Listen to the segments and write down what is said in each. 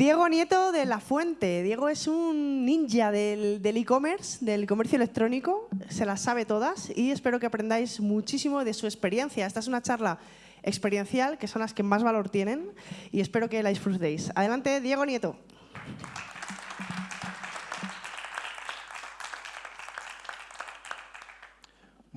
Diego Nieto de La Fuente. Diego es un ninja del e-commerce, del comercio electrónico. Se las sabe todas y espero que aprendáis muchísimo de su experiencia. Esta es una charla experiencial, que son las que más valor tienen, y espero que la disfrutéis. Adelante, Diego Nieto.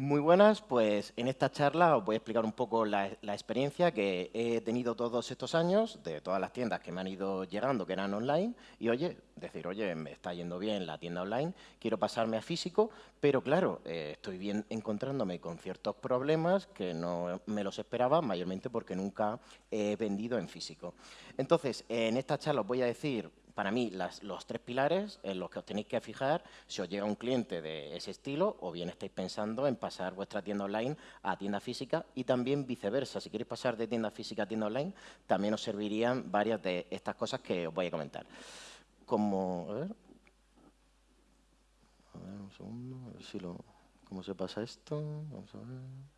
Muy buenas, pues en esta charla os voy a explicar un poco la, experiencia que he tenido todos estos años de todas las tiendas que me han ido llegando, que eran online, y oye, decir, oye, me está yendo bien la tienda online, quiero pasarme a físico, pero claro, eh, estoy bien encontrándome con ciertos problemas que no me los esperaba, mayormente porque nunca he vendido en físico. Entonces, en esta charla os voy a decir para mí, los tres pilares en los que os tenéis que fijar si os llega un cliente de ese estilo o bien estáis pensando en pasar vuestra tienda online a tienda física y también viceversa. Si queréis pasar de tienda física a tienda online, también os servirían varias de estas cosas que os voy a comentar. Como, a ver, a ver un segundo, a ver si lo, cómo se pasa esto. Vamos a ver.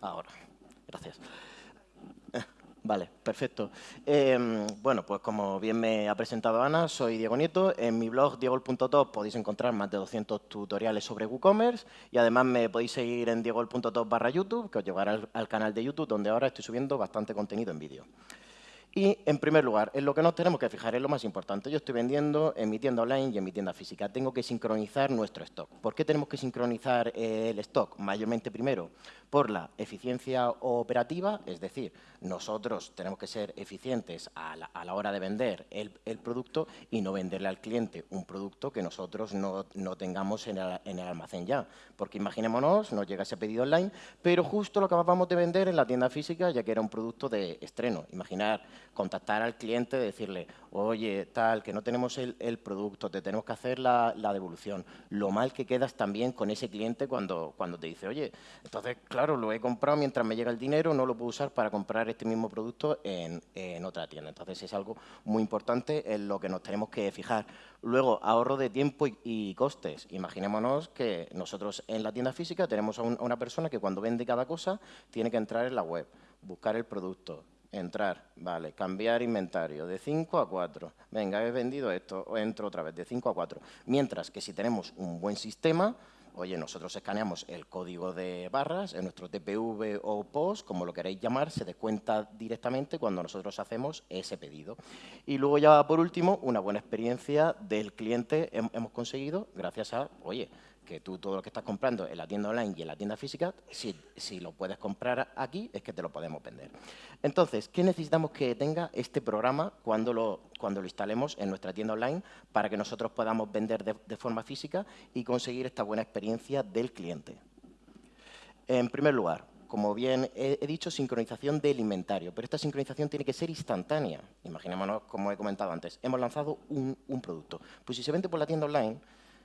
Ahora, gracias. Eh, vale, perfecto. Em, bueno, pues como bien me ha presentado Ana, soy Diego Nieto. En mi blog diegol.top podéis encontrar más de 200 tutoriales sobre WooCommerce y además me podéis seguir en diegol.top barra YouTube, que os llevará al canal de YouTube, donde ahora estoy subiendo bastante contenido en vídeo. Y, en primer lugar, en lo que nos tenemos que fijar es lo más importante. Yo estoy vendiendo en mi tienda online y en mi tienda física. Tengo que sincronizar nuestro stock. ¿Por qué tenemos que sincronizar el stock? Mayormente, primero, por la eficiencia operativa, es decir, nosotros tenemos que ser eficientes a la, hora de vender el, producto y no venderle al cliente un producto que nosotros no, tengamos en el, almacén ya. Porque imaginémonos, nos llega ese pedido online, pero justo lo acabamos de vender en la tienda física ya que era un producto de estreno. Imaginar contactar al cliente, decirle, oye, tal, que no tenemos el, producto, te tenemos que hacer la, devolución. Lo mal que quedas también con ese cliente cuando, cuando te dice, oye, entonces, claro, lo he comprado mientras me llega el dinero, no lo puedo usar para comprar este mismo producto en, otra tienda. Entonces, es algo muy importante en lo que nos tenemos que fijar. Luego, ahorro de tiempo y, costes. Imaginémonos que nosotros en la tienda física tenemos a, a una persona que cuando vende cada cosa tiene que entrar en la web, buscar el producto, Entrar, vale, cambiar inventario de 5 a 4. Venga, he vendido esto, entro otra vez de 5 a 4. Mientras que si tenemos un buen sistema, oye, nosotros escaneamos el código de barras en nuestro TPV o POS, como lo queréis llamar, se descuenta directamente cuando nosotros hacemos ese pedido. Y luego ya por último, una buena experiencia del cliente hemos conseguido gracias a, oye, que tú todo lo que estás comprando en la tienda online y en la tienda física, si, si, lo puedes comprar aquí, es que te lo podemos vender. Entonces, ¿qué necesitamos que tenga este programa cuando lo, cuando lo instalemos en nuestra tienda online para que nosotros podamos vender de, forma física y conseguir esta buena experiencia del cliente? En primer lugar, como bien he, dicho, sincronización del inventario, pero esta sincronización tiene que ser instantánea. Imaginémonos, como he comentado antes, hemos lanzado un, un producto. Pues si se vende por la tienda online,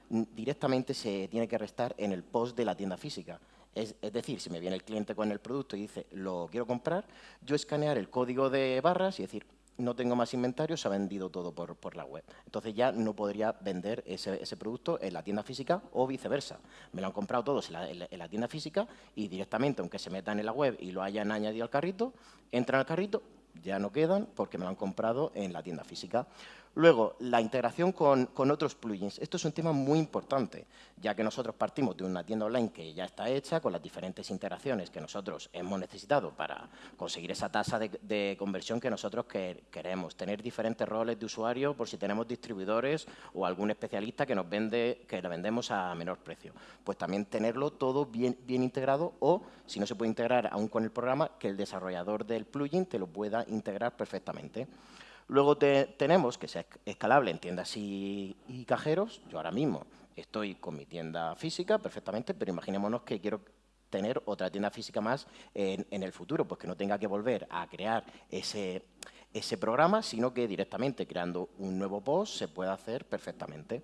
directamente se tiene que restar en el post de la tienda física. Es, decir, si me viene el cliente con el producto y dice, lo quiero comprar, yo escanear el código de barras y decir, no tengo más inventario, se ha vendido todo por, la web. Entonces ya no podría vender ese, producto en la tienda física o viceversa. Me lo han comprado todos en la, tienda física y directamente, aunque se metan en la web y lo hayan añadido al carrito, entran al carrito, ya no quedan porque me lo han comprado en la tienda física. Luego, la integración con, otros plugins. Esto es un tema muy importante, ya que nosotros partimos de una tienda online que ya está hecha, con las diferentes integraciones que nosotros hemos necesitado para conseguir esa tasa de, conversión que nosotros queremos. Tener diferentes roles de usuario por si tenemos distribuidores o algún especialista que nos vende, que le vendemos a menor precio. Pues también tenerlo todo bien, bien integrado o, si no se puede integrar aún con el programa, que el desarrollador del plugin te lo pueda integrar perfectamente. Luego tenemos que sea escalable en tiendas y, cajeros. Yo ahora mismo estoy con mi tienda física perfectamente, pero imaginémonos que quiero tener otra tienda física más en, el futuro, pues que no tenga que volver a crear ese, ese programa, sino que directamente creando un nuevo post se puede hacer perfectamente.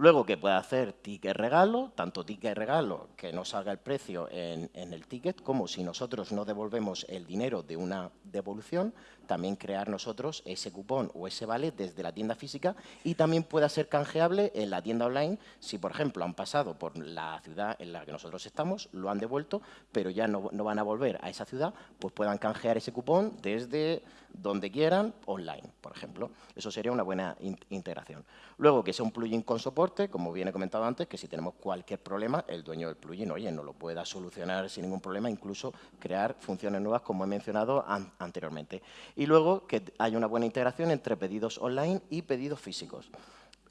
Luego que puede hacer ticket regalo, tanto ticket regalo que no salga el precio en, en el ticket, como si nosotros no devolvemos el dinero de una devolución, también crear nosotros ese cupón o ese vale desde la tienda física y también pueda ser canjeable en la tienda online si, por ejemplo, han pasado por la ciudad en la que nosotros estamos, lo han devuelto, pero ya no, no van a volver a esa ciudad, pues puedan canjear ese cupón desde donde quieran, online, por ejemplo. Eso sería una buena integración. Luego, que sea un plugin con soporte, como bien he comentado antes, que si tenemos cualquier problema, el dueño del plugin, oye, no lo pueda solucionar sin ningún problema, incluso crear funciones nuevas, como he mencionado anteriormente. Y luego, que haya una buena integración entre pedidos online y pedidos físicos.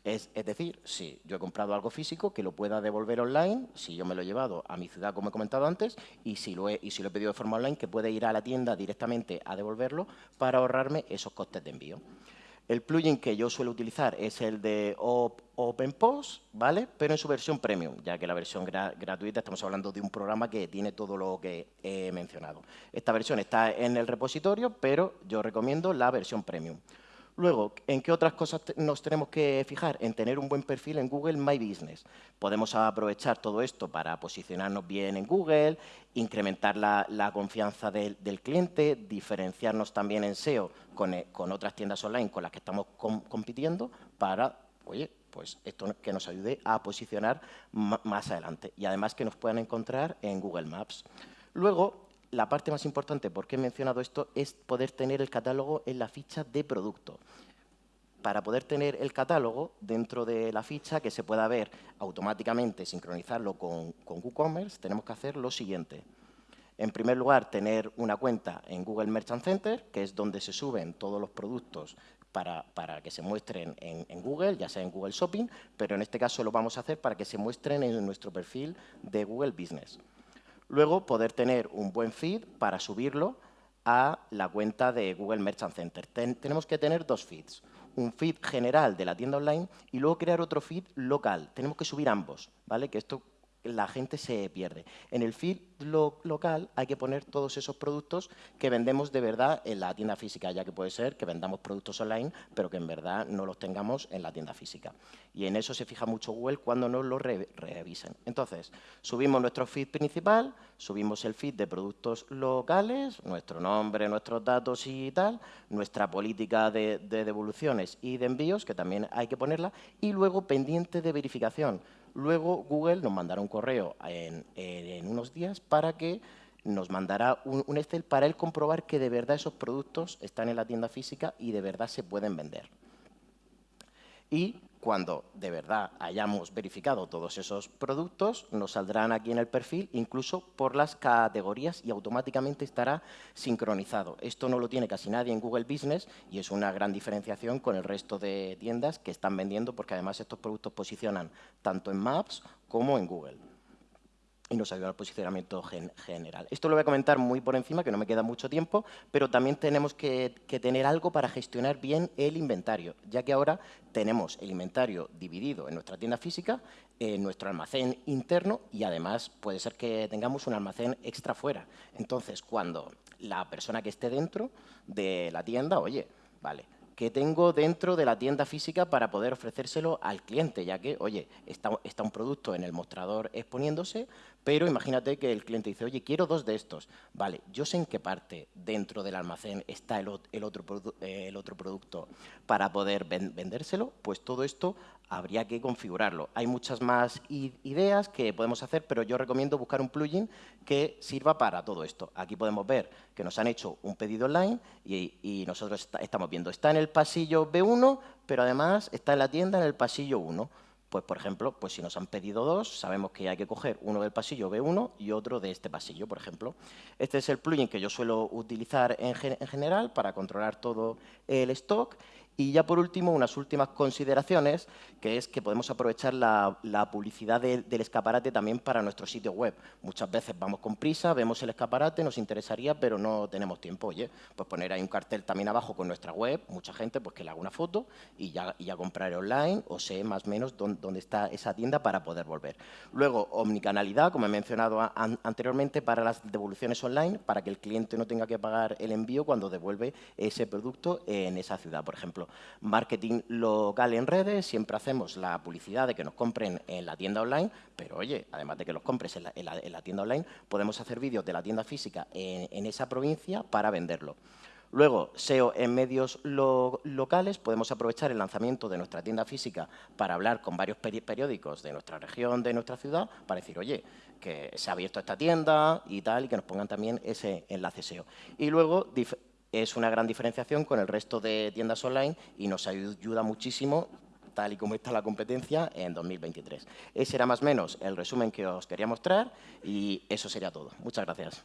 Es, decir, si yo he comprado algo físico, que lo pueda devolver online, si yo me lo he llevado a mi ciudad, como he comentado antes, y si lo he, y si lo he pedido de forma online, que pueda ir a la tienda directamente a devolverlo para ahorrarme esos costes de envío. El plugin que yo suelo utilizar es el de OpenPost, ¿vale? Pero en su versión premium, ya que la versión gratuita estamos hablando de un programa que tiene todo lo que he mencionado. Esta versión está en el repositorio, pero yo recomiendo la versión premium. Luego, ¿en qué otras cosas nos tenemos que fijar? En tener un buen perfil en Google My Business. Podemos aprovechar todo esto para posicionarnos bien en Google, incrementar la, confianza del, cliente, diferenciarnos también en SEO eh, con, otras tiendas online con las que estamos compitiendo para, oye, pues esto que nos ayude a posicionar más adelante y además que nos puedan encontrar en Google Maps. Luego, la parte más importante, por qué he mencionado esto, es poder tener el catálogo en la ficha de producto. Para poder tener el catálogo dentro de la ficha, que se pueda ver automáticamente, sincronizarlo con, con WooCommerce, tenemos que hacer lo siguiente. En primer lugar, tener una cuenta en Google Merchant Center, que es donde se suben todos los productos para, que se muestren en, en, Google, ya sea en Google Shopping, pero en este caso lo vamos a hacer para que se muestren en nuestro perfil de Google Business. Luego, poder tener un buen feed para subirlo a la cuenta de Google Merchant Center. tenemos que tener dos feeds, un feed general de la tienda online y luego crear otro feed local. Tenemos que subir ambos, ¿vale? Que esto la gente se pierde. En el feed local hay que poner todos esos productos que vendemos de verdad en la tienda física, ya que puede ser que vendamos productos online, pero que en verdad no los tengamos en la tienda física. Y en eso se fija mucho Google cuando nos lo revisen. Entonces, subimos nuestro feed principal, subimos el feed de productos locales, nuestro nombre, nuestros datos y tal, nuestra política de devoluciones y de envíos, que también hay que ponerla, y luego pendiente de verificación Luego Google nos mandará un correo en, unos días para que nos mandará un, Excel para él comprobar que de verdad esos productos están en la tienda física y de verdad se pueden vender. Y cuando de verdad hayamos verificado todos esos productos, nos saldrán aquí en el perfil, incluso por las categorías y automáticamente estará sincronizado. Esto no lo tiene casi nadie en Google Business y es una gran diferenciación con el resto de tiendas que están vendiendo porque además estos productos posicionan tanto en Maps como en Google y nos ayuda al posicionamiento general. Esto lo voy a comentar muy por encima, que no me queda mucho tiempo, pero también tenemos que, tener algo para gestionar bien el inventario, ya que ahora tenemos el inventario dividido en nuestra tienda física, en nuestro almacén interno y además puede ser que tengamos un almacén extra fuera. Entonces, cuando la persona que esté dentro de la tienda, oye, vale, que tengo dentro de la tienda física para poder ofrecérselo al cliente, ya que, oye, está, está, un producto en el mostrador exponiéndose, pero imagínate que el cliente dice, oye, quiero dos de estos. Vale, yo sé en qué parte dentro del almacén está el, otro, producto para poder vendérselo, pues todo esto habría que configurarlo. Hay muchas más ideas que podemos hacer, pero yo recomiendo buscar un plugin que sirva para todo esto. Aquí podemos ver que nos han hecho un pedido online y, nosotros estamos viendo, está en el pasillo B1, pero además está en la tienda en el pasillo 1. Pues, por ejemplo, pues si nos han pedido dos, sabemos que hay que coger uno del pasillo B1 y otro de este pasillo, por ejemplo. Este es el plugin que yo suelo utilizar en, en general para controlar todo el stock y ya por último, unas últimas consideraciones, que es que podemos aprovechar la, publicidad del escaparate también para nuestro sitio web. Muchas veces vamos con prisa, vemos el escaparate, nos interesaría, pero no tenemos tiempo. Oye, pues poner ahí un cartel también abajo con nuestra web, mucha gente pues que le haga una foto y ya, y ya comprar online o sé más o menos dónde, está esa tienda para poder volver. Luego, omnicanalidad, como he mencionado anteriormente, para las devoluciones online, para que el cliente no tenga que pagar el envío cuando devuelve ese producto en esa ciudad, por ejemplo Marketing local en redes, siempre hacemos la publicidad de que nos compren en la tienda online, pero oye, además de que los compres en la, tienda online, podemos hacer vídeos de la tienda física en esa provincia para venderlo. Luego, SEO en medios locales, podemos aprovechar el lanzamiento de nuestra tienda física para hablar con varios periódicos de nuestra región, de nuestra ciudad, para decir, oye, que se ha abierto esta tienda y tal, y que nos pongan también ese enlace SEO. Y luego, es una gran diferenciación con el resto de tiendas online y nos ayuda muchísimo tal y como está la competencia en 2023. Ese era más o menos el resumen que os quería mostrar y eso sería todo. Muchas gracias.